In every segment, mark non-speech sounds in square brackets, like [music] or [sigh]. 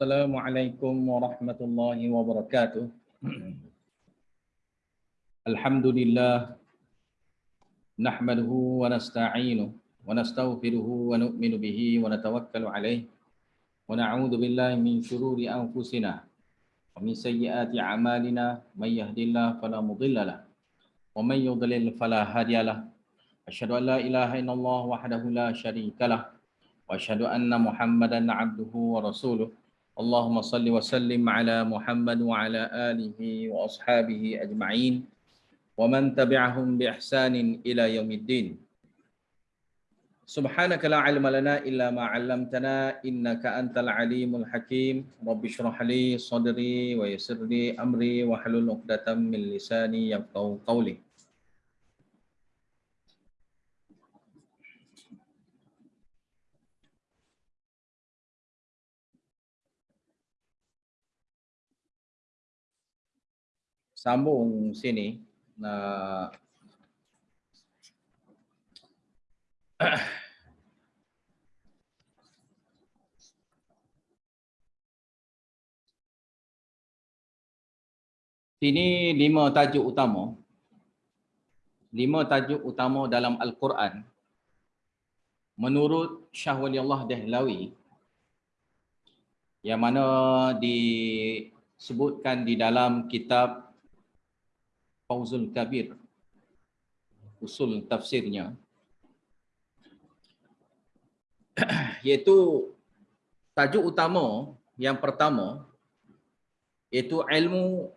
السلام عليكم ورحمة الله وبركاته. الحمد لله نحمده ونستعينه ونستغفره ونؤمن به ونتوكل عليه ونعوذ بالله من شرور أنفسنا ومن سيئات أعمالنا من يهد الله فلا مضل له ومن يضلل فلا هادي له. أشهد أن لا إله إلا الله وحده لا شريك له وأشهد أن محمدا عبده ورسوله. اللهم صل وسلم على محمد وعلى آله وأصحابه أجمعين ومن تبعهم بإحسان إلى يوم الدين. سبحانك لا علم لنا إلا ما علمتنا إنك أنت العليم الحكيم. رب اشرح لي صدري ويسر لي أمري واحلل عقدة من لساني يفقهوا قولي. Sambung sini nak [clears throat] Sini lima tajuk utama. Lima tajuk utama dalam Al-Quran. Menurut Syah Wali Allah Dehlawi, yang mana disebutkan di dalam kitab Fauzul Kabir usul tafsirnya. [clears throat] Iaitu tajuk utama yang pertama iaitu ilmu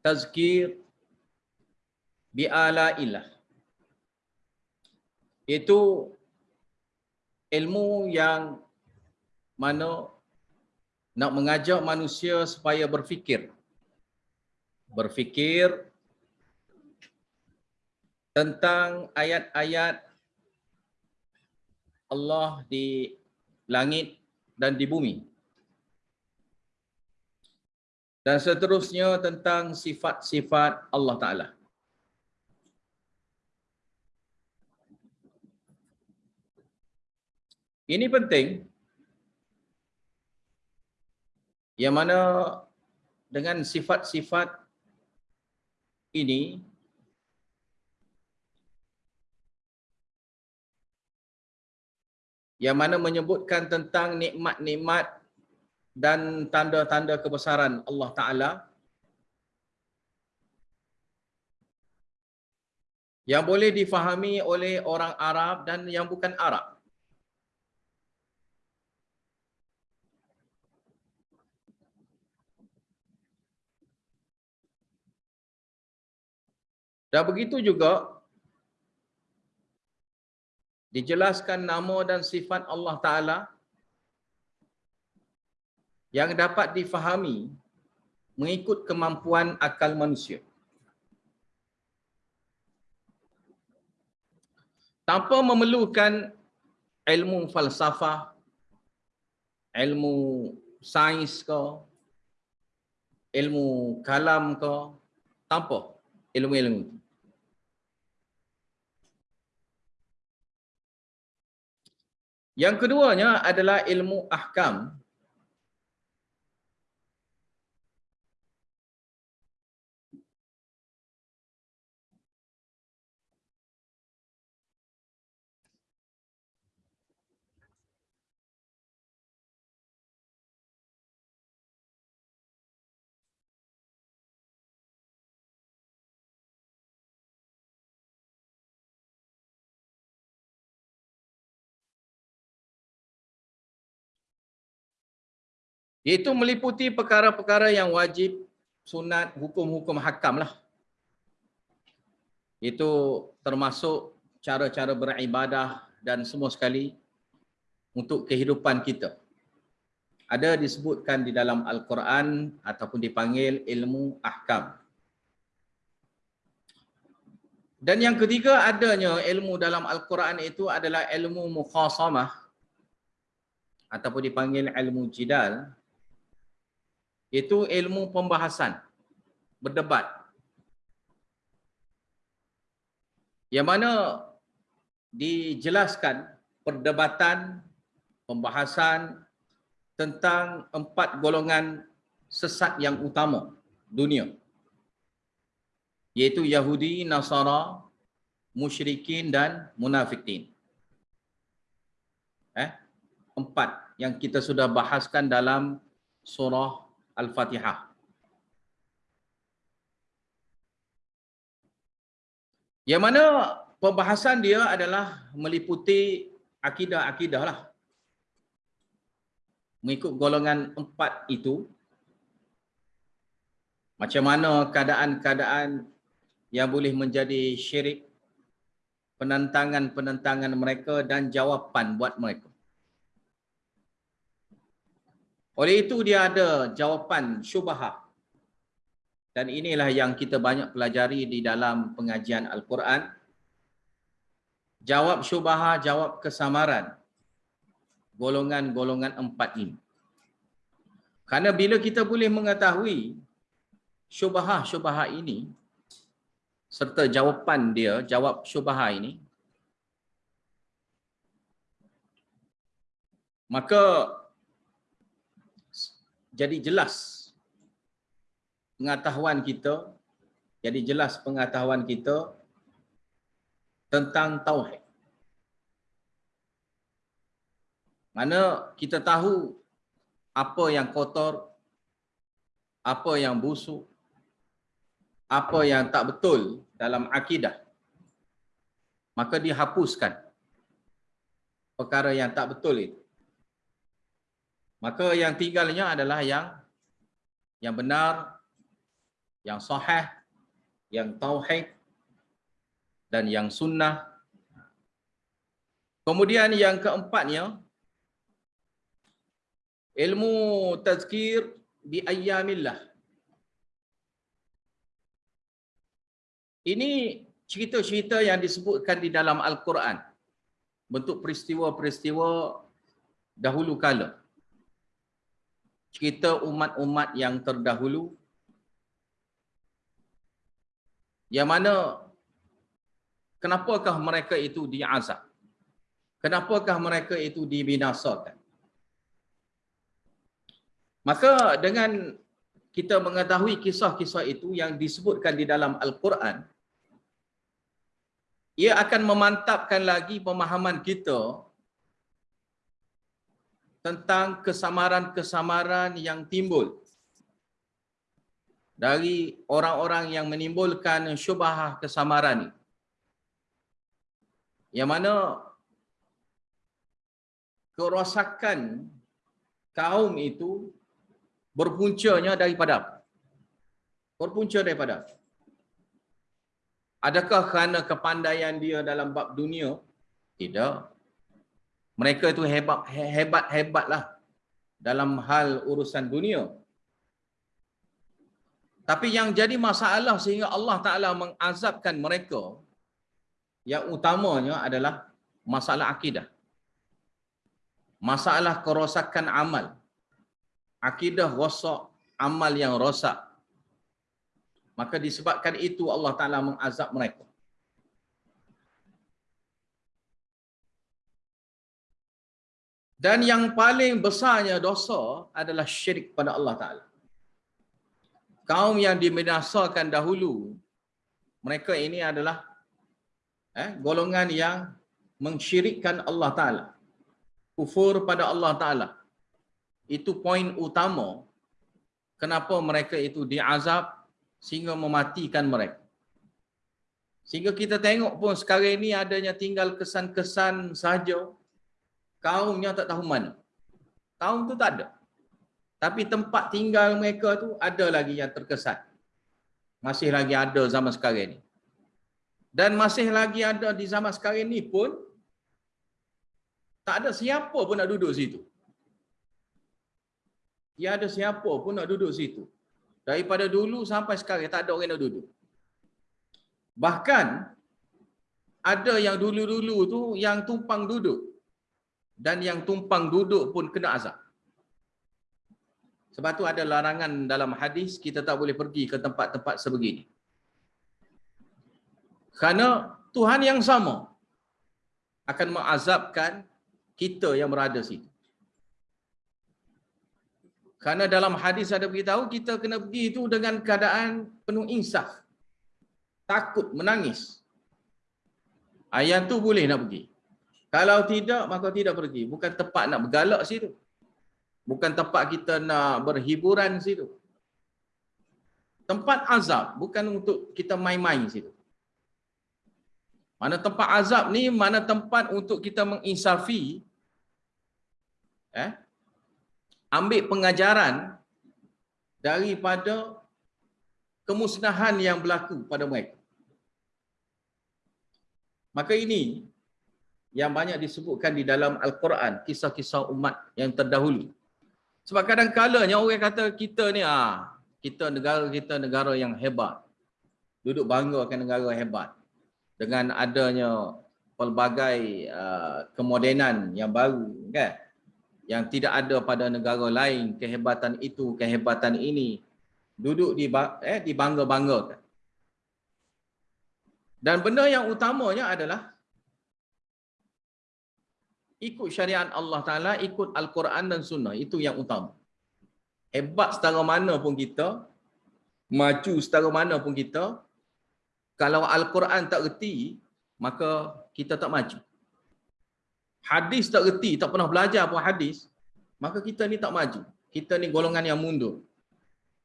tazkir bi ala ilah itu ilmu yang mana nak mengajak manusia supaya berfikir. Berfikir tentang ayat-ayat Allah di langit dan di bumi. Dan seterusnya tentang sifat-sifat Allah Ta'ala. Ini penting yang mana dengan sifat-sifat ini yang mana menyebutkan tentang nikmat-nikmat dan tanda-tanda kebesaran Allah Ta'ala yang boleh difahami oleh orang Arab dan yang bukan Arab. Dan begitu juga dijelaskan nama dan sifat Allah Ta'ala yang dapat difahami mengikut kemampuan akal manusia. Tanpa memerlukan ilmu falsafah, ilmu sains ke, ilmu kalam ke, tanpa ilmu-ilmu itu. Yang keduanya adalah ilmu ahkam. Iaitu meliputi perkara-perkara yang wajib, sunat, hukum-hukum hakam lah. Itu termasuk cara-cara beribadah dan semua sekali untuk kehidupan kita. Ada disebutkan di dalam Al-Quran ataupun dipanggil ilmu ahkam. Dan yang ketiga adanya ilmu dalam Al-Quran itu adalah ilmu mukhasamah ataupun dipanggil ilmu jidal itu ilmu pembahasan berdebat yang mana dijelaskan perdebatan pembahasan tentang empat golongan sesat yang utama dunia. Iaitu Yahudi, Nasara, Musyrikin dan Munafikin. Eh? Empat yang kita sudah bahaskan dalam surah Al-Fatihah. Yang mana pembahasan dia adalah meliputi akidah-akidah lah. Mengikut golongan empat itu, macam mana keadaan-keadaan yang boleh menjadi syirik, penentangan-penentangan mereka dan jawapan buat mereka. Oleh itu dia ada jawapan syubahah dan inilah yang kita banyak pelajari di dalam pengajian Al-Quran. Jawab syubaha, jawab kesamaran. Golongan-golongan empat ini. Karena bila kita boleh mengetahui syubaha-syubaha ini, serta jawapan dia, jawab syubaha ini, maka jadi jelas pengetahuan kita jadi jelas pengetahuan kita tentang tauhid. Mana kita tahu apa yang kotor, apa yang busuk, apa yang tak betul dalam akidah. Maka dihapuskan perkara yang tak betul itu. Maka yang tinggalnya adalah yang yang benar, yang sahih, yang tauhid dan yang sunnah. Kemudian yang keempatnya ilmu tazkir bi ayyamillah. Ini cerita-cerita yang disebutkan di dalam Al-Quran. Bentuk peristiwa-peristiwa dahulu kala. Cerita umat-umat yang terdahulu yang mana kenapakah mereka itu diazab? Kenapakah mereka itu dibinasakan? Maka dengan kita mengetahui kisah-kisah itu yang disebutkan di dalam Al-Quran, ia akan memantapkan lagi pemahaman kita tentang kesamaran-kesamaran yang timbul dari orang-orang yang menimbulkan syubhah kesamaran ini. Yang mana kerosakan kaum itu berpuncanya daripada? Berpunca daripada? Adakah kerana kepandaian dia dalam bab dunia? Tidak. Mereka itu hebat hebat hebatlah dalam hal urusan dunia. Tapi yang jadi masalah sehingga Allah Ta'ala mengazabkan mereka, yang utamanya adalah masalah akidah. Masalah kerosakan amal. Akidah rosak, amal yang rosak. Maka disebabkan itu Allah Ta'ala mengazab mereka. Dan yang paling besarnya dosa adalah syirik pada Allah Ta'ala. Kaum yang dibinasakan dahulu mereka ini adalah eh, golongan yang mengsyirikkan Allah Ta'ala. Kufur pada Allah Ta'ala. Itu poin utama kenapa mereka itu diazab sehingga mematikan mereka. Sehingga kita tengok pun sekarang ini adanya tinggal kesan-kesan saja kaumnya tak tahu mana kaum tu tak ada tapi tempat tinggal mereka tu ada lagi yang terkesan. Masih lagi ada zaman sekarang ni. Dan masih lagi ada di zaman sekarang ni pun tak ada siapa pun nak duduk situ. Tiada siapa pun nak duduk situ. Daripada dulu sampai sekarang tak ada orang nak duduk. Bahkan ada yang dulu-dulu tu yang tumpang duduk. Dan yang tumpang duduk pun kena azab. Sebab tu ada larangan dalam hadis kita tak boleh pergi ke tempat-tempat sebegini. Kerana Tuhan yang sama akan mengazabkan kita yang berada situ. Karena dalam hadis ada beritahu kita kena pergi itu dengan keadaan penuh insaf. Takut, menangis. Ayat tu boleh nak pergi. Kalau tidak, maka tidak pergi. Bukan tempat nak bergalak situ. Bukan tempat kita nak berhiburan situ. Tempat azab bukan untuk kita main-main situ. Mana tempat azab ni, mana tempat untuk kita menginsafi eh, ambil pengajaran daripada kemusnahan yang berlaku pada mereka. Maka ini yang banyak disebutkan di dalam Al-Quran, kisah-kisah umat yang terdahulu. Sebab kadang-kadangnya orang kata kita ni, ah, kita negara kita negara yang hebat. Duduk banggakan negara hebat. Dengan adanya pelbagai uh, kemodenan yang baru. Kan? yang tidak ada pada negara lain kehebatan itu kehebatan ini duduk di eh dibangga-banggakan dan benda yang utamanya adalah ikut syariat Allah Taala ikut al-Quran dan sunnah itu yang utama hebat setara mana pun kita maju setara mana pun kita kalau al-Quran tak reti maka kita tak maju hadis tak reti, tak pernah belajar pun hadis, maka kita ni tak maju. Kita ni golongan yang mundur.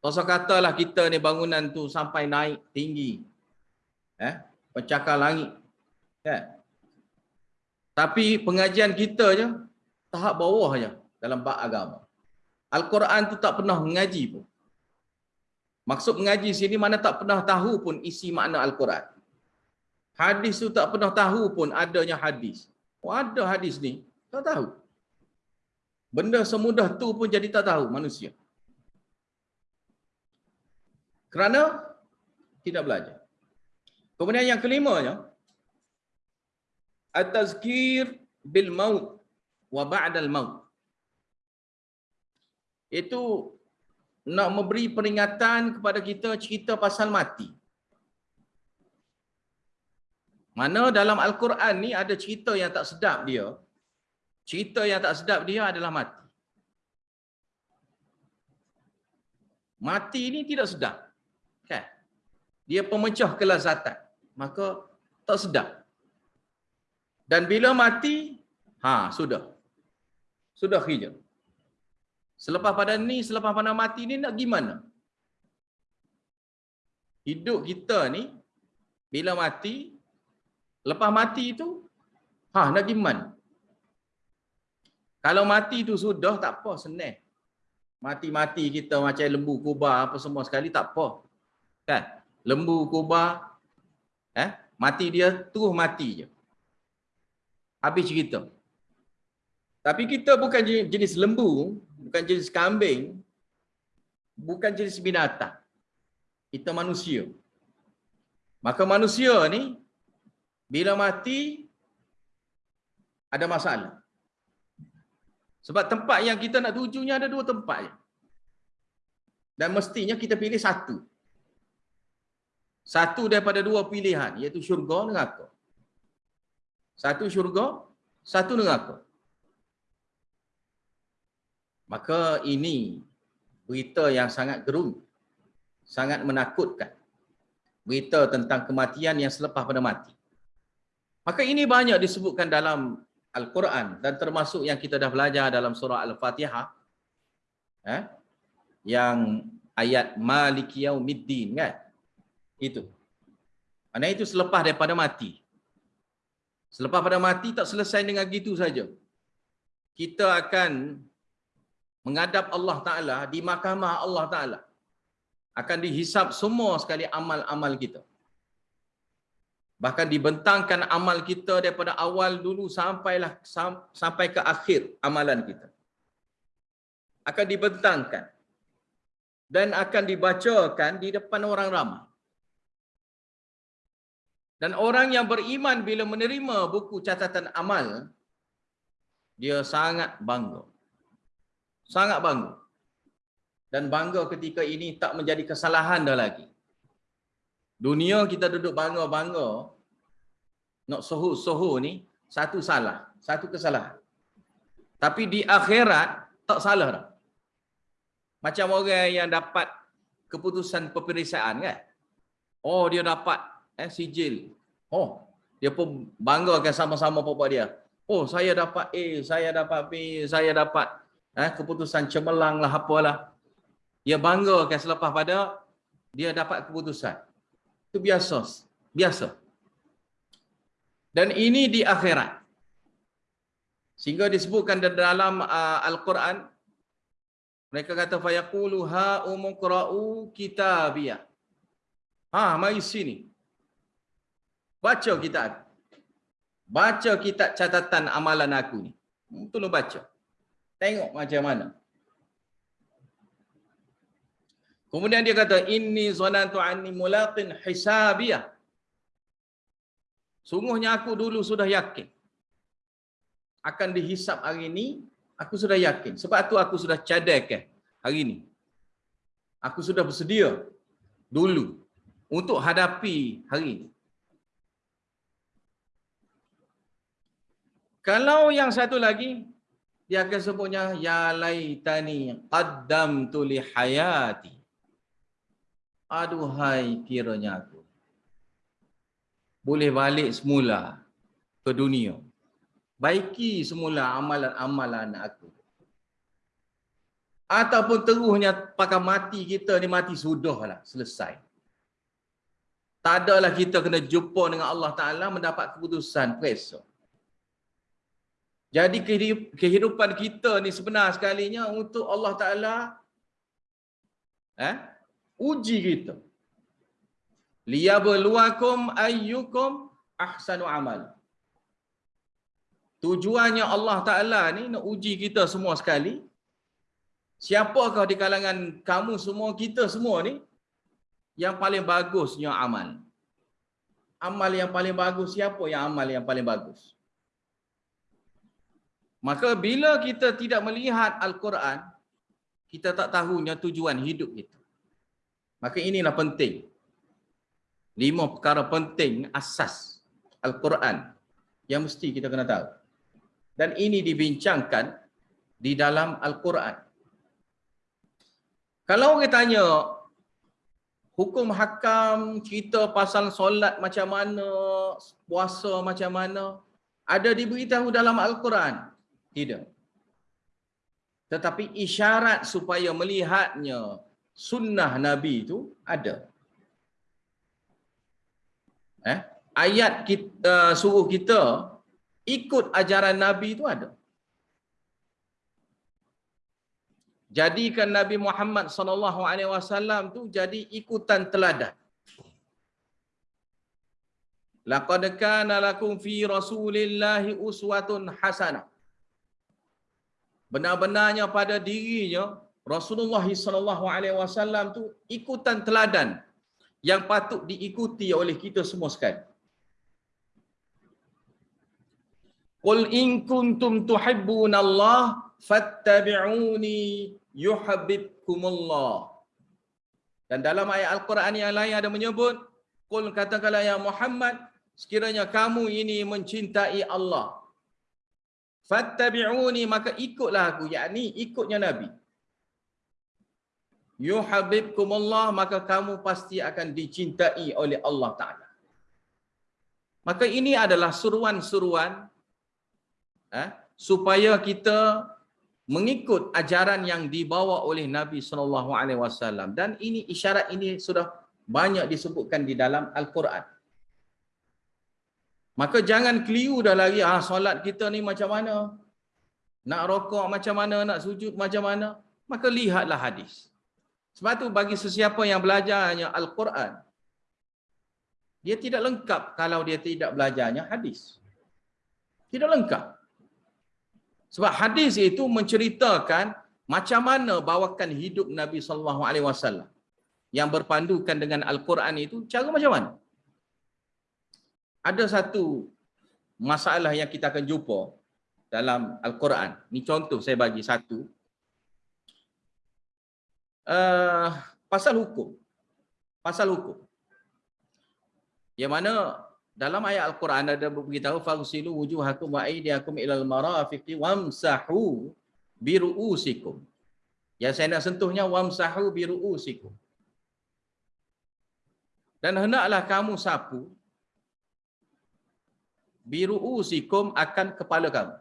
Pasal katalah kita ni bangunan tu sampai naik tinggi. Eh, pencakar langit. Kan? Tapi pengajian kita je tahap bawah je dalam bab agama. Al-Quran tu tak pernah mengaji pun. Maksud mengaji sini mana tak pernah tahu pun isi makna Al-Quran. Hadis tu tak pernah tahu pun adanya hadis. Oh, ada hadis ni, tak tahu. Benda semudah tu pun jadi tak tahu manusia. Kerana tidak belajar. Kemudian yang kelimanya, at-tazkir bil maut wa ba'dal maut. Itu nak memberi peringatan kepada kita cerita pasal mati. Mana dalam Al-Quran ni ada cerita yang tak sedap dia. Cerita yang tak sedap dia adalah mati. Mati ni tidak sedap. Kan? Dia pemecah kelazatan. Maka tak sedap. Dan bila mati, ha sudah. Sudah hijau. Selepas pada ni, selepas pada mati ni nak gimana? Hidup kita ni, bila mati, Lepas mati itu, ha nak gimana? Kalau mati itu sudah tak apa senang. Mati-mati kita macam lembu kuba apa semua sekali tak apa. Kan? Lembu kuba eh mati dia terus mati je. Habis cerita. Tapi kita bukan jenis lembu, bukan jenis kambing, bukan jenis binatang. Kita manusia. Maka manusia ni bila mati ada masalah. Sebab tempat yang kita nak tujunya ada dua tempat. Dan mestinya kita pilih satu. Satu daripada dua pilihan iaitu syurga neraka. Satu syurga, satu neraka. Maka ini berita yang sangat gerun. Sangat menakutkan. Berita tentang kematian yang selepas pada mati. Maka ini banyak disebutkan dalam Al-Quran dan termasuk yang kita dah belajar dalam surah Al-Fatihah. Eh? Yang ayat Malik Yaumiddin kan? Itu. Karena itu selepas daripada mati. Selepas pada mati tak selesai dengan gitu saja. Kita akan menghadap Allah Ta'ala di mahkamah Allah Ta'ala. Akan dihisap semua sekali amal-amal kita. Bahkan dibentangkan amal kita daripada awal dulu sampailah sampai ke akhir amalan kita. Akan dibentangkan dan akan dibacakan di depan orang ramai. Dan orang yang beriman bila menerima buku catatan amal, dia sangat bangga. Sangat bangga. Dan bangga ketika ini tak menjadi kesalahan dah lagi. Dunia kita duduk bangga-bangga nak sohu-sohu ni satu salah, satu kesalahan. Tapi di akhirat tak salah dah. Macam orang yang dapat keputusan peperiksaan kan. Oh dia dapat eh, sijil. Oh dia pun banggakan sama-sama bapak dia. Oh saya dapat A, saya dapat B, saya dapat eh, keputusan cemerlang lah apalah. Dia banggakan selepas pada dia dapat keputusan. Itu biasa. Biasa. Dan ini di akhirat. Sehingga disebutkan dalam uh, Al-Quran mereka kata fayaqulu ha umqra'u kitabiyah. Ha, mari sini. Baca kitab. Baca kitab catatan amalan aku ni. Tolong baca. Tengok macam mana. Kemudian dia kata inni zanantu anni mulaqin hisabiyah. Sungguhnya aku dulu sudah yakin akan dihisap hari ini, aku sudah yakin. Sebab itu aku sudah cadangkan hari ini. Aku sudah bersedia dulu untuk hadapi hari ini. Kalau yang satu lagi, dia akan sebutnya, Ya laitani qaddamtu li hayati. Aduhai kiranya aku. Boleh balik semula ke dunia baiki semula amalan-amalan aku. Ataupun teruhnya pakai mati kita ni mati sudah lah, selesai. Tak adalah kita kena jumpa dengan Allah Ta'ala mendapat keputusan peresa. Jadi kehidupan kita ni sebenar sekalinya untuk Allah Ta'ala eh, uji kita. Liyabluwakum ayyukum ahsanu amal. Tujuannya Allah Ta'ala ni nak uji kita semua sekali. Siapakah di kalangan kamu semua, kita semua ni, yang paling bagusnya amal. Amal yang paling bagus, siapa yang amal yang paling bagus? Maka bila kita tidak melihat Al-Quran, kita tak tahunya tujuan hidup kita. Maka inilah penting. Lima perkara penting asas Al-Quran yang mesti kita kena tahu dan ini dibincangkan di dalam Al-Quran. Kalau kita tanya hukum hakam cerita pasal solat macam mana, puasa macam mana, ada diberitahu dalam Al-Quran? Tidak. Tetapi isyarat supaya melihatnya sunnah Nabi itu ada. Eh? Ayat kita, uh, suruh kita ikut ajaran Nabi itu ada. Jadikan Nabi Muhammad sallallahu alaihi wasallam tu jadi ikutan teladan. Laqad kana lakum fi Rasulillahi uswatun hasanah. Benar-benarnya pada dirinya Rasulullah sallallahu alaihi wasallam tu ikutan teladan yang patut diikuti oleh kita semua sekali. Qul in kuntum Allah fattabi'uni yuhabbibkumullah. Dan dalam ayat Al-Quran yang lain ada menyebut, Qul katakanlah ya Muhammad, sekiranya kamu ini mencintai Allah. Fattabi'uni maka ikutlah aku, yakni ikutnya Nabi. Yuhabbibkumullah maka kamu pasti akan dicintai oleh Allah Ta'ala. Maka ini adalah suruan-suruan eh, supaya kita mengikut ajaran yang dibawa oleh Nabi sallallahu alaihi wasallam dan ini isyarat ini sudah banyak disebutkan di dalam al-Quran. Maka jangan keliru dah lagi ah solat kita ni macam mana? Nak rokok macam mana, nak sujud macam mana? Maka lihatlah hadis. Sebab tu bagi sesiapa yang belajarnya al-Quran dia tidak lengkap kalau dia tidak belajarnya hadis. Tidak lengkap. Sebab hadis itu menceritakan macam mana bawakan hidup Nabi sallallahu alaihi wasallam yang berpandukan dengan Al-Quran itu cara macam mana? Ada satu masalah yang kita akan jumpa dalam Al-Quran. Ini contoh saya bagi satu. Uh, pasal hukum. Pasal hukum. Yang mana dalam ayat Al-Quran ada beritahu fagsilu wujuhakum wa aydiyakum ilal marafiqi wamsahu biru'usikum. Yang saya nak sentuhnya wamsahu biru'usikum. Dan hendaklah kamu sapu biru'usikum akan kepala kamu.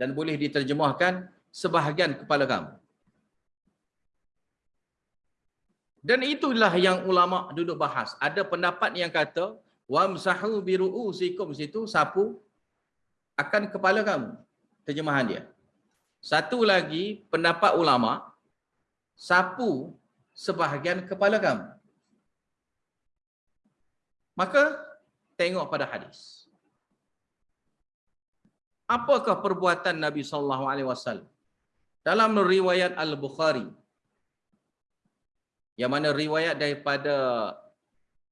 Dan boleh diterjemahkan sebahagian kepala kamu. Dan itulah yang ulama duduk bahas. Ada pendapat yang kata wamsahu biru'usikum situ sapu akan kepala kamu. Terjemahan dia. Satu lagi pendapat ulama sapu sebahagian kepala kamu. Maka tengok pada hadis. Apakah perbuatan Nabi sallallahu alaihi wasallam? Dalam riwayat Al-Bukhari yang mana riwayat daripada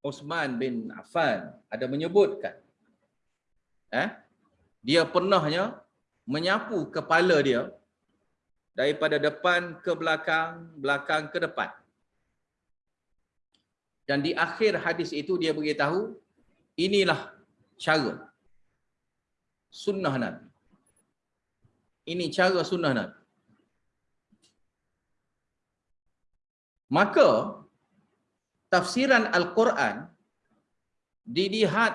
Uthman bin Affan ada menyebutkan eh dia pernahnya menyapu kepala dia daripada depan ke belakang, belakang ke depan. Dan di akhir hadis itu dia beritahu inilah cara sunnah Nabi. Ini cara sunnah Nabi. Maka tafsiran Al-Quran dilihat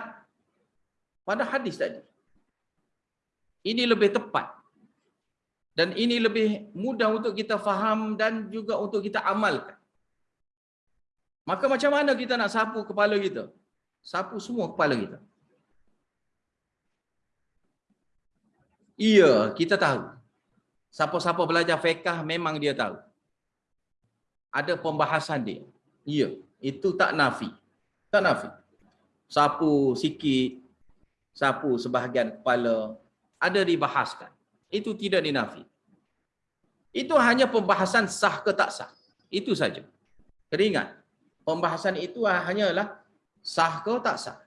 pada hadis tadi. Ini lebih tepat. Dan ini lebih mudah untuk kita faham dan juga untuk kita amalkan. Maka macam mana kita nak sapu kepala kita? Sapu semua kepala kita. Iya, kita tahu. Siapa-siapa belajar fiqah memang dia tahu. Ada pembahasan dia. Iya, itu tak nafi. Tak nafi. Sapu sikit, sapu sebahagian kepala, ada dibahaskan. Itu tidak dinafi. Itu hanya pembahasan sah ke tak sah. Itu saja. Teringat, pembahasan itu hanyalah sah ke tak sah.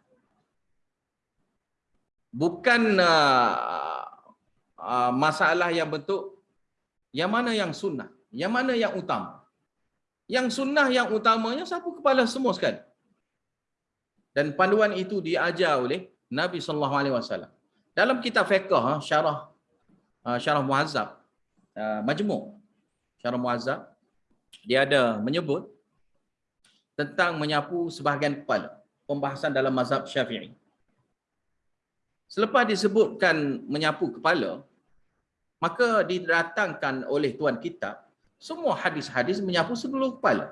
Bukan uh, uh, masalah yang bentuk yang mana yang sunnah, yang mana yang utama. Yang sunnah yang utamanya sapu kepala semua sekali. Dan panduan itu diajar oleh Nabi sallallahu alaihi wasallam. Dalam kitab fiqh ha, syarah uh, syarah muazzab uh, majmu' syarah muazzab dia ada menyebut tentang menyapu sebahagian kepala pembahasan dalam mazhab Syafi'i. Selepas disebutkan menyapu kepala maka didatangkan oleh tuan kitab semua hadis-hadis menyapu seluruh kepala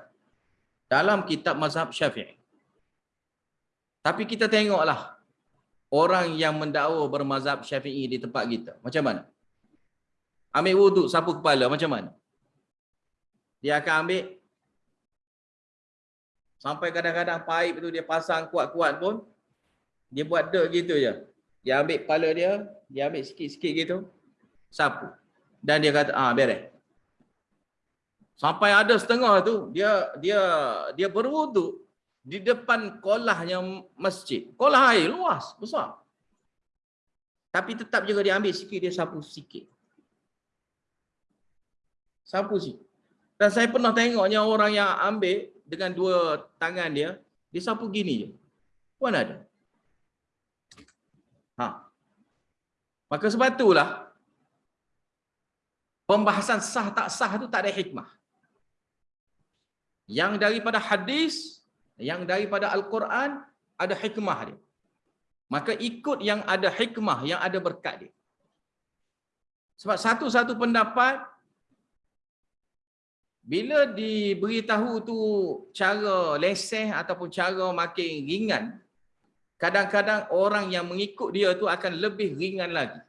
dalam kitab mazhab Syafi'i. Tapi kita tengoklah orang yang mendakwa bermazhab Syafi'i di tempat kita. Macam mana? Ambil wuduk sapu kepala macam mana? Dia akan ambil sampai kadang-kadang paip tu dia pasang kuat-kuat pun dia buat dek gitu je. Dia ambil kepala dia, dia ambil sikit-sikit gitu, sapu. Dan dia kata, ah beres. Sampai ada setengah tu dia dia dia berwuduk di depan kolahnya masjid. Kolah air luas, besar. Tapi tetap juga dia ambil sikit, dia sapu sikit. Sapu sikit. Dan saya pernah tengoknya orang yang ambil dengan dua tangan dia, dia sapu gini je. Puan ada. Ha. Maka sebab itulah, pembahasan sah tak sah tu tak ada hikmah. Yang daripada hadis yang daripada Al-Quran ada hikmah dia. Maka ikut yang ada hikmah, yang ada berkat dia. Sebab satu-satu pendapat, bila diberitahu tu cara leseh ataupun cara makin ringan, kadang-kadang orang yang mengikut dia tu akan lebih ringan lagi.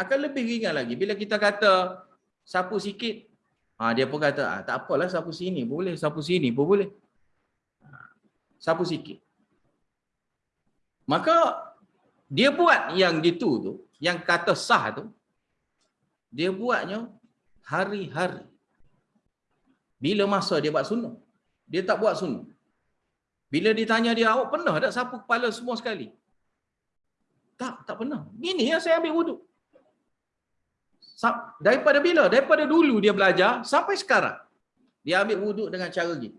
Akan lebih ringan lagi. Bila kita kata sapu sikit, ha, dia pun kata, ah, tak apalah sapu sini, boleh sapu sini pun boleh sapu sikit. Maka dia buat yang gitu tu, yang kata sah tu, dia buatnya hari-hari. Bila masa dia buat sunnah? Dia tak buat sunnah. Bila ditanya dia, awak pernah tak sapu kepala semua sekali? Tak, tak pernah. Gini ya saya ambil wuduk. Daripada bila? Daripada dulu dia belajar sampai sekarang. Dia ambil wuduk dengan cara gitu.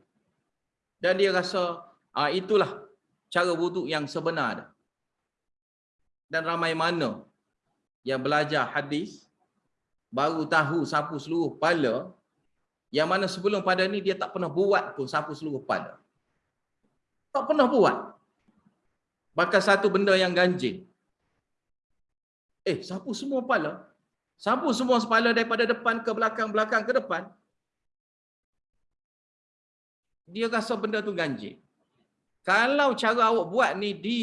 Dan dia rasa Ah itulah cara wuduk yang sebenar Dan ramai mana yang belajar hadis baru tahu sapu seluruh kepala yang mana sebelum pada ni dia tak pernah buat pun sapu seluruh kepala. Tak pernah buat. Bahkan satu benda yang ganjil. Eh, sapu semua kepala. Sapu semua kepala daripada depan ke belakang, belakang ke depan. Dia rasa benda tu ganjil. Kalau cara awak buat ni di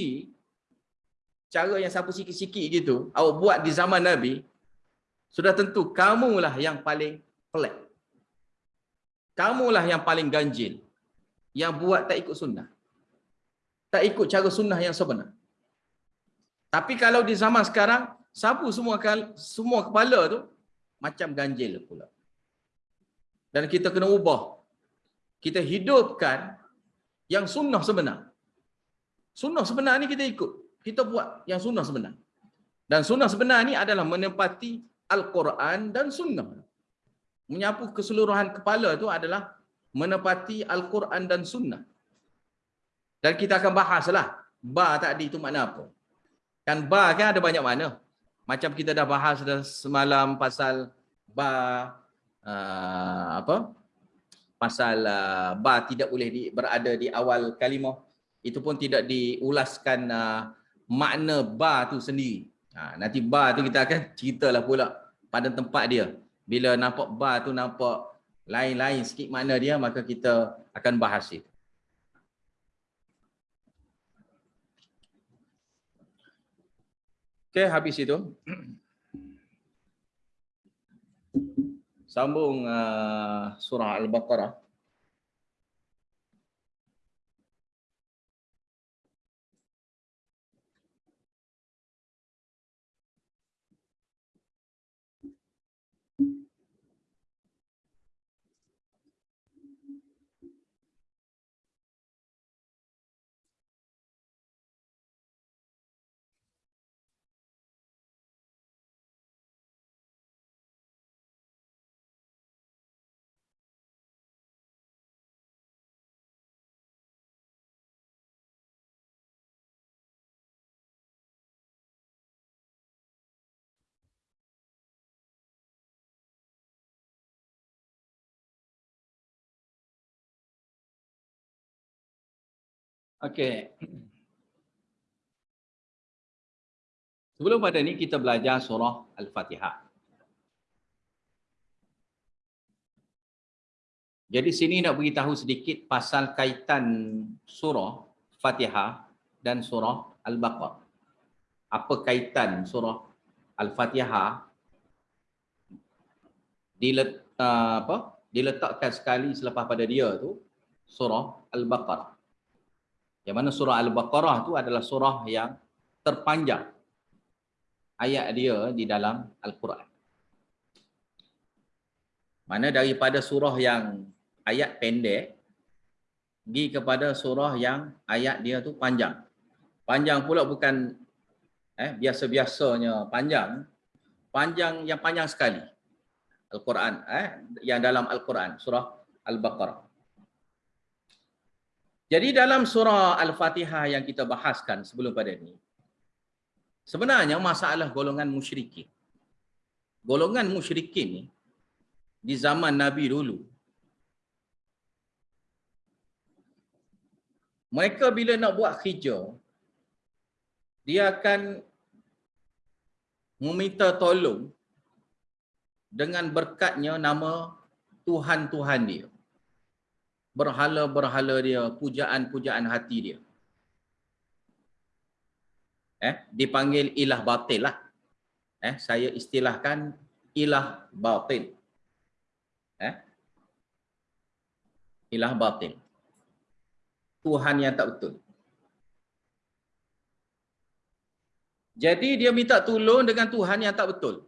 cara yang sapu sikit-sikit gitu, awak buat di zaman Nabi, sudah tentu kamulah yang paling pelik. Kamulah yang paling ganjil. Yang buat tak ikut sunnah. Tak ikut cara sunnah yang sebenar. Tapi kalau di zaman sekarang, sapu semua semua kepala tu, macam ganjil pula. Dan kita kena ubah. Kita hidupkan yang sunnah sebenar. Sunnah sebenar ni kita ikut. Kita buat yang sunnah sebenar. Dan sunnah sebenar ni adalah menempati Al-Quran dan sunnah. Menyapu keseluruhan kepala tu adalah menepati Al-Quran dan sunnah. Dan kita akan bahaslah ba tadi tu makna apa. Kan ba kan ada banyak makna. Macam kita dah bahas dah semalam pasal ba uh, apa? Pasal uh, ba tidak boleh di, berada di awal kalimah. Itu pun tidak diulaskan uh, makna ba tu sendiri. Ha, nanti ba tu kita akan ceritalah pula pada tempat dia. Bila nampak ba tu nampak lain-lain sikit makna dia maka kita akan bahas itu. Okay, habis itu. Sambung uh, surah Al-Baqarah. Okey. Sebelum pada ni kita belajar surah Al-Fatihah. Jadi sini nak beritahu sedikit pasal kaitan surah Fatihah dan surah Al-Baqarah. Apa kaitan surah Al-Fatihah dilet, uh, apa? diletakkan sekali selepas pada dia tu surah Al-Baqarah. Yang mana surah Al-Baqarah tu adalah surah yang terpanjang ayat dia di dalam Al-Quran. Mana daripada surah yang ayat pendek pergi kepada surah yang ayat dia tu panjang. Panjang pula bukan eh biasa-biasanya panjang. Panjang yang panjang sekali. Al-Quran eh yang dalam Al-Quran surah Al-Baqarah. Jadi dalam surah Al-Fatihah yang kita bahaskan sebelum pada ini, sebenarnya masalah golongan musyrikin. Golongan musyrikin ni di zaman Nabi dulu, mereka bila nak buat hijau, dia akan meminta tolong dengan berkatnya nama Tuhan-Tuhan dia berhala-berhala dia, pujaan-pujaan hati dia. Eh, dipanggil ilah batil lah. Eh, saya istilahkan ilah batil. Eh, ilah batil. Tuhan yang tak betul. Jadi dia minta tolong dengan Tuhan yang tak betul.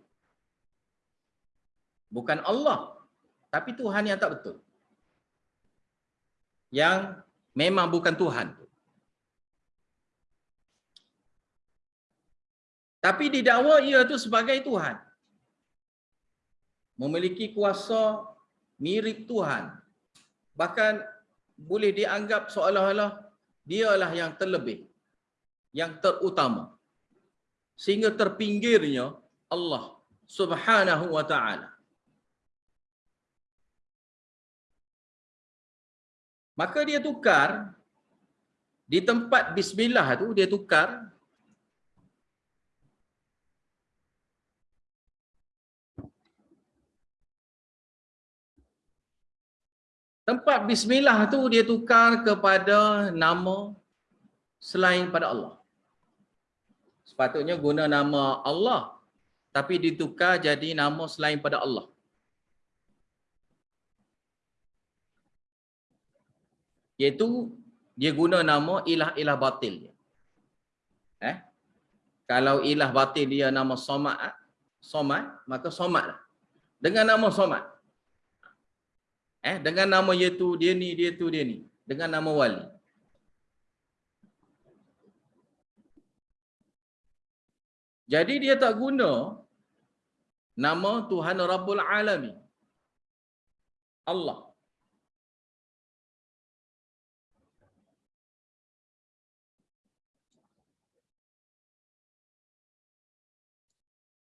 Bukan Allah, tapi Tuhan yang tak betul yang memang bukan Tuhan. Tapi didakwa ia itu sebagai Tuhan. Memiliki kuasa mirip Tuhan. Bahkan boleh dianggap seolah-olah dialah yang terlebih. Yang terutama. Sehingga terpinggirnya Allah Subhanahu wa taala. Maka dia tukar di tempat bismillah tu dia tukar tempat bismillah tu dia tukar kepada nama selain pada Allah. Sepatutnya guna nama Allah tapi ditukar jadi nama selain pada Allah. Iaitu dia guna nama ilah-ilah batil dia. Eh? Kalau ilah batil dia nama Somad, Somad, maka Somad lah. Dengan nama Somad. Eh, dengan nama iaitu dia ni, dia tu, dia ni. Dengan nama wali. Jadi dia tak guna nama Tuhan Rabbul Alamin. Allah.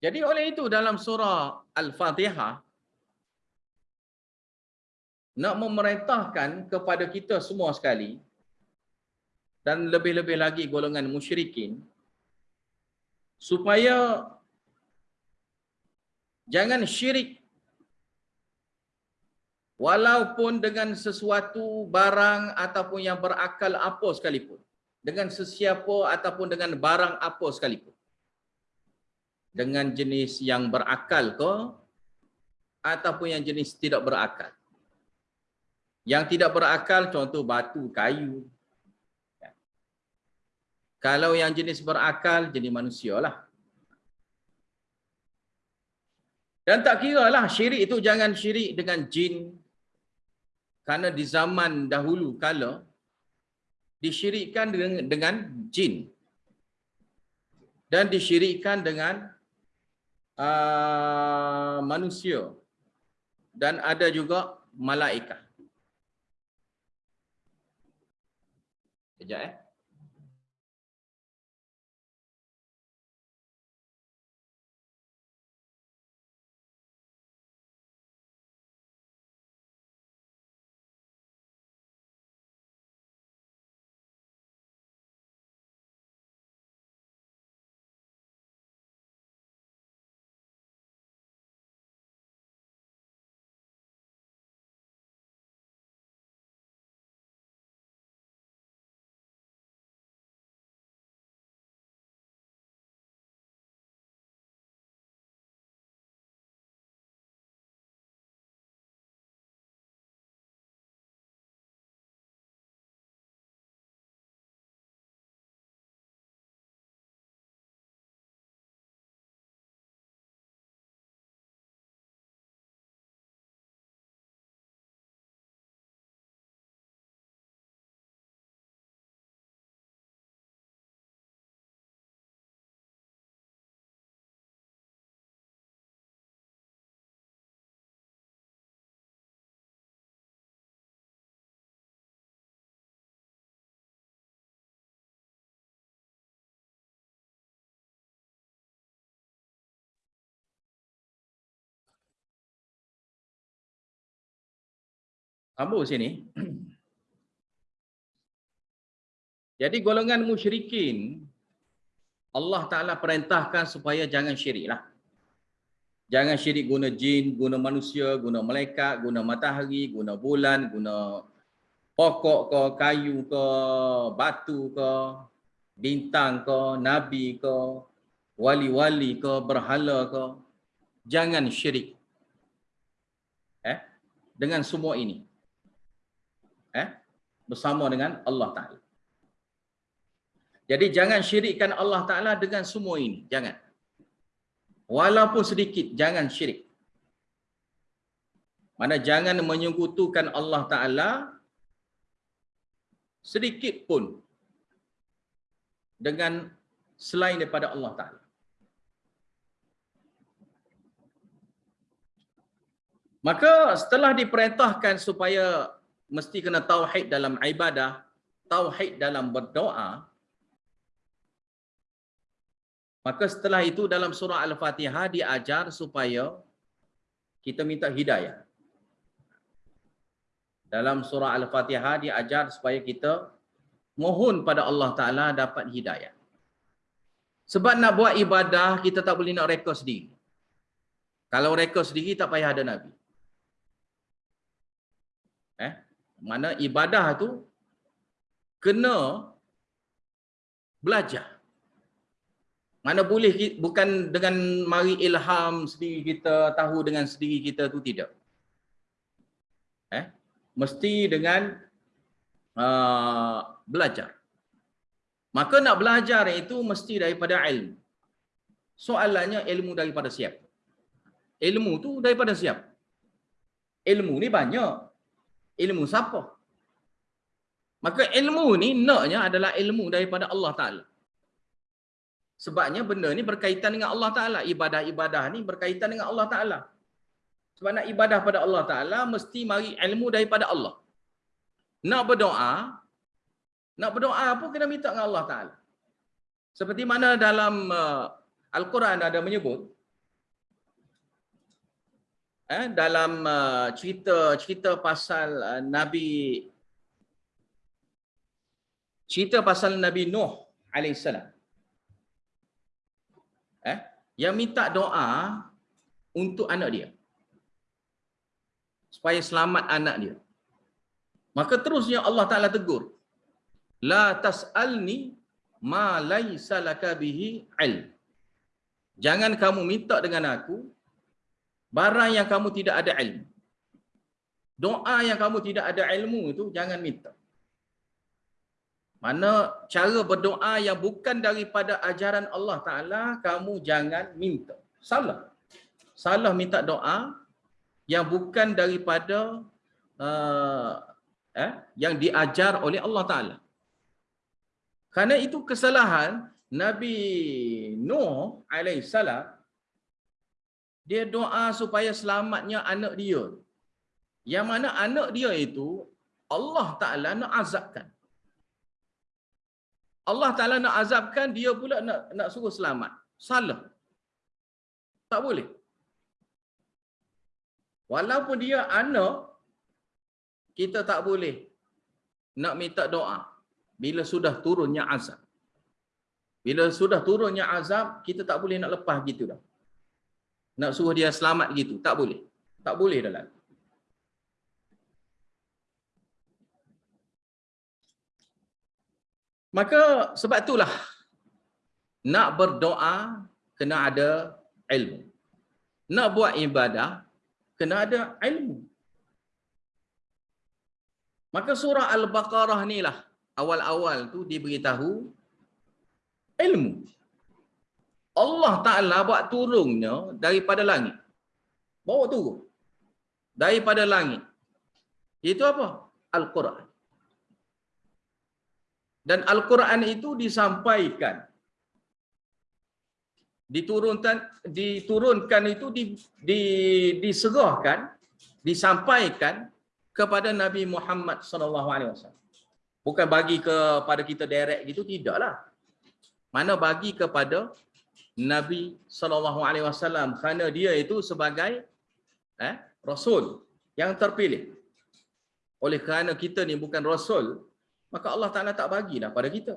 Jadi oleh itu dalam surah Al-Fatihah nak memerintahkan kepada kita semua sekali dan lebih-lebih lagi golongan musyrikin supaya jangan syirik. Walaupun dengan sesuatu barang ataupun yang berakal apa sekalipun dengan sesiapa ataupun dengan barang apa sekalipun dengan jenis yang berakal ke ataupun yang jenis tidak berakal. Yang tidak berakal contoh batu, kayu. Ya. Kalau yang jenis berakal jadi manusia lah. Dan tak kira lah syirik itu jangan syirik dengan jin. Karena di zaman dahulu kala disyirikkan dengan, dengan jin. Dan disyirikkan dengan uh, manusia dan ada juga malaikat. Kejap eh. Sambung sini. [clears throat] Jadi golongan musyrikin Allah Ta'ala perintahkan supaya jangan syirik lah. Jangan syirik guna jin, guna manusia, guna malaikat, guna matahari, guna bulan, guna pokok ke, kayu ke, batu ke, bintang ke, nabi ke, wali-wali ke, berhala ke. Jangan syirik. Eh? Dengan semua ini bersama dengan Allah Taala. Jadi jangan syirikkan Allah Taala dengan semua ini, jangan. Walaupun sedikit jangan syirik. Mana jangan menyekutukan Allah Taala sedikit pun dengan selain daripada Allah Taala. Maka setelah diperintahkan supaya mesti kena tauhid dalam ibadah, tauhid dalam berdoa. Maka setelah itu dalam surah Al-Fatihah diajar supaya kita minta hidayah. Dalam surah Al-Fatihah diajar supaya kita mohon pada Allah Ta'ala dapat hidayah. Sebab nak buat ibadah, kita tak boleh nak reka sendiri. Kalau reka sendiri, tak payah ada Nabi. Eh? Mana ibadah tu kena belajar. Mana boleh bukan dengan mari ilham sendiri kita tahu dengan sendiri kita tu tidak. Eh? Mesti dengan uh, belajar. Maka nak belajar itu mesti daripada ilmu. Soalannya ilmu daripada siapa? Ilmu tu daripada siapa? Ilmu ni banyak. Ilmu siapa? Maka ilmu ni naknya adalah ilmu daripada Allah Ta'ala. Sebabnya benda ni berkaitan dengan Allah Ta'ala. Ibadah-ibadah ni berkaitan dengan Allah Ta'ala. Sebab nak ibadah pada Allah Ta'ala, mesti mari ilmu daripada Allah. Nak berdoa, nak berdoa pun kena minta dengan Allah Ta'ala. Seperti mana dalam uh, Al-Quran ada menyebut, eh, dalam uh, cerita cerita pasal uh, Nabi cerita pasal Nabi Nuh alaihissalam eh yang minta doa untuk anak dia. Supaya selamat anak dia. Maka terusnya Allah Taala tegur la tasalni ma laisa laka bihi ilm. Jangan kamu minta dengan aku barang yang kamu tidak ada ilmu doa yang kamu tidak ada ilmu itu jangan minta mana cara berdoa yang bukan daripada ajaran Allah Ta'ala, kamu jangan minta. Salah. Salah minta doa yang bukan daripada uh, eh, yang diajar oleh Allah Ta'ala. Karena itu kesalahan Nabi Nuh AS, dia doa supaya selamatnya anak dia. Yang mana anak dia itu, Allah Ta'ala nak azabkan. Allah Ta'ala nak azabkan, dia pula nak nak suruh selamat. Salah. Tak boleh. Walaupun dia anak, kita tak boleh nak minta doa bila sudah turunnya azab. Bila sudah turunnya azab, kita tak boleh nak lepas gitu dah. Nak suruh dia selamat gitu, tak boleh. Tak boleh dah lagi. Maka sebab itulah nak berdoa kena ada ilmu. Nak buat ibadah kena ada ilmu. Maka surah Al-Baqarah ni lah awal-awal tu diberitahu ilmu. Allah Ta'ala buat turunnya daripada langit. Bawa turun. Daripada langit. Itu apa? Al-Quran. Dan Al-Quran itu disampaikan. Diturunkan diturunkan itu di, di, diserahkan, disampaikan kepada Nabi Muhammad wasallam. Bukan bagi kepada kita direct gitu tidaklah. Mana bagi kepada Nabi sallallahu alaihi wasallam kerana dia itu sebagai eh rasul yang terpilih. Oleh kerana kita ni bukan rasul, maka Allah Ta'ala tak bagilah pada kita.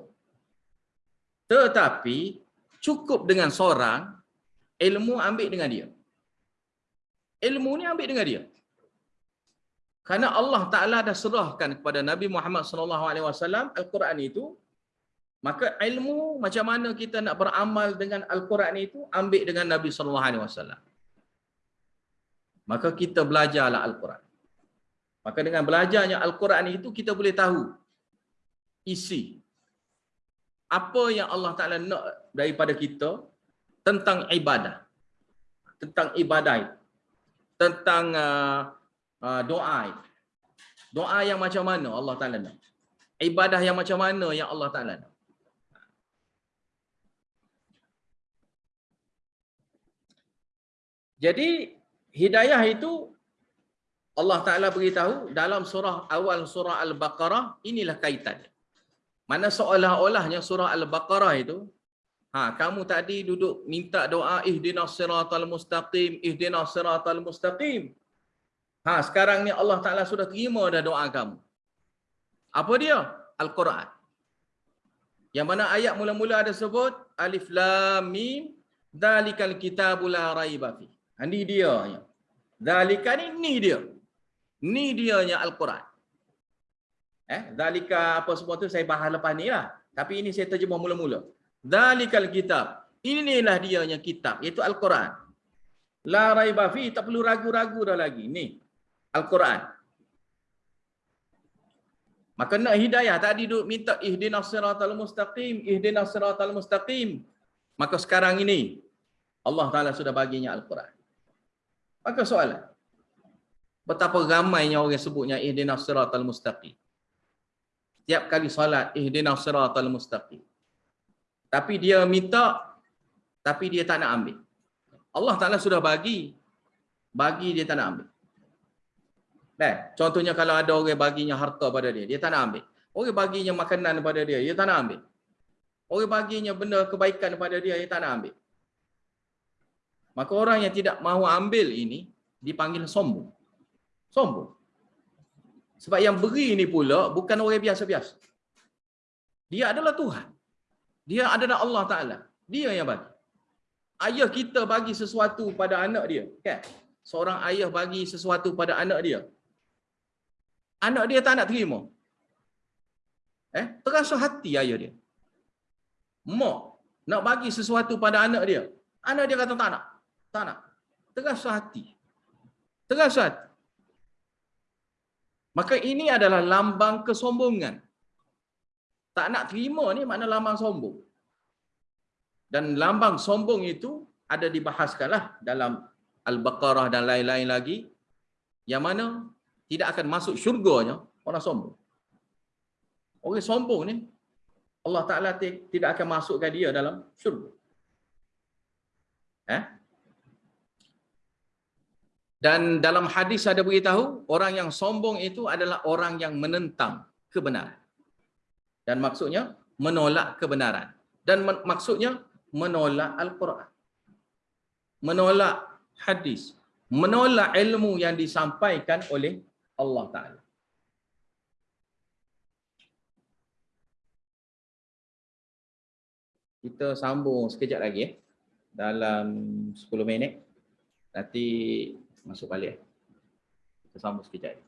Tetapi cukup dengan seorang, ilmu ambil dengan dia. Ilmu ni ambil dengan dia. Karena Allah Ta'ala dah serahkan kepada Nabi Muhammad SAW Al-Quran itu, maka ilmu macam mana kita nak beramal dengan Al-Quran itu, ambil dengan Nabi SAW. Maka kita belajarlah Al-Quran. Maka dengan belajarnya Al-Quran itu, kita boleh tahu isi apa yang Allah Taala nak daripada kita tentang ibadah. Tentang ibadah tentang uh, uh, doa doa yang macam mana Allah Taala nak. Ibadah yang macam mana yang Allah Taala nak jadi hidayah itu Allah Taala beritahu dalam surah awal surah al-baqarah inilah kaitannya mana seolah-olahnya surah Al-Baqarah itu Ha, kamu tadi duduk minta doa ihdinas siratal mustaqim, ihdinas siratal mustaqim. Ha, sekarang ni Allah Taala sudah terima dah doa kamu. Apa dia? Al-Quran. Yang mana ayat mula-mula ada sebut alif lam mim dalikal kitabul la raiba fi. Ini dia nya. Dalika ni ni dia. Ni dia nya Al-Quran. Eh, dalika apa semua tu saya bahas lepas ni lah. Tapi ini saya terjemah mula-mula. Dalikal kitab. Inilah dia nya kitab iaitu Al-Quran. La raiba fi tak perlu ragu-ragu dah lagi. Ni Al-Quran. Maka nak hidayah tadi duduk minta ihdinas siratal mustaqim, ihdinas siratal mustaqim. Maka sekarang ini Allah Taala sudah baginya Al-Quran. Maka soalan. Betapa ramainya orang sebutnya ihdinas siratal mustaqim. Setiap kali solat ihdinas siratal mustaqim. Tapi dia minta tapi dia tak nak ambil. Allah Taala sudah bagi bagi dia tak nak ambil. Nah, contohnya kalau ada orang baginya harta pada dia, dia tak nak ambil. Orang baginya makanan pada dia, dia tak nak ambil. Orang baginya benda kebaikan pada dia, dia tak nak ambil. Maka orang yang tidak mahu ambil ini dipanggil sombong. Sombong. Sebab yang beri ini pula bukan orang biasa-biasa. Dia adalah Tuhan. Dia adalah Allah Ta'ala. Dia yang bagi. Ayah kita bagi sesuatu pada anak dia. Kan? Seorang ayah bagi sesuatu pada anak dia anak dia tak nak terima. Eh, terasa hati ayah dia. Mak nak bagi sesuatu pada anak dia. Anak dia kata tak nak. Tak nak. Terasa hati. Terasa hati. Maka ini adalah lambang kesombongan. Tak nak terima ni makna lambang sombong. Dan lambang sombong itu ada dibahaskanlah dalam Al-Baqarah dan lain-lain lagi. Yang mana tidak akan masuk syurganya orang sombong. Orang sombong ni Allah Taala tidak akan masukkan dia dalam syurga. Eh? Dan dalam hadis ada beritahu orang yang sombong itu adalah orang yang menentang kebenaran. Dan maksudnya menolak kebenaran. Dan maksudnya menolak Al-Quran. Menolak hadis. Menolak ilmu yang disampaikan oleh Allah Ta'ala. Kita sambung sekejap lagi eh. Dalam 10 minit. Nanti masuk balik. Kita sambung sekejap.